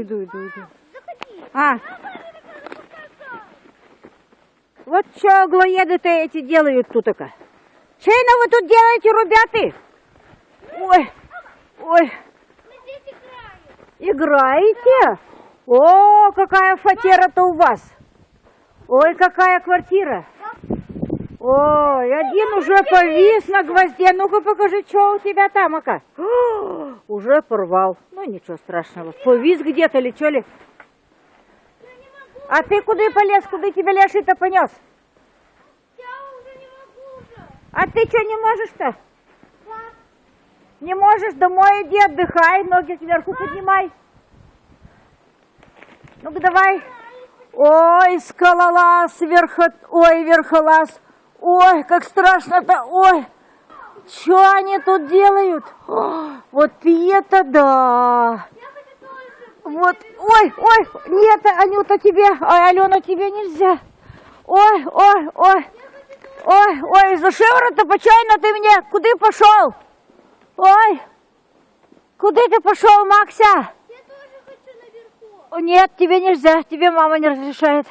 Иду, иду, иду. А. Вот что глоеды-то эти делают тут -то. Чейно вы тут делаете, ребята? Ой, ой. Играете? О, какая фатера-то у вас. Ой, какая квартира. Ой, один уже повис на гвозде. Ну-ка покажи, что у тебя там, ака. О, Уже порвал. Ну, ничего страшного. Повис где-то или что ли? А ты куда полез? Куда тебя Ляши-то понес? А ты что не можешь-то? Не можешь? Домой иди, отдыхай, ноги сверху поднимай. Ну-ка давай. Ой, скалолаз, верхо... ой, верхолаз. Ой, как страшно-то, ой. Что они тут делают? О, вот это да. Вот, ой, ой, нет, Анюта, тебе, ой, Алена, тебе нельзя. Ой, ой, ой, ой, ой, за шиворот-то почайно ты мне, куда пошел? Ой, куда ты пошел, Макся? Я тоже хочу наверху. Нет, тебе нельзя, тебе мама не разрешает.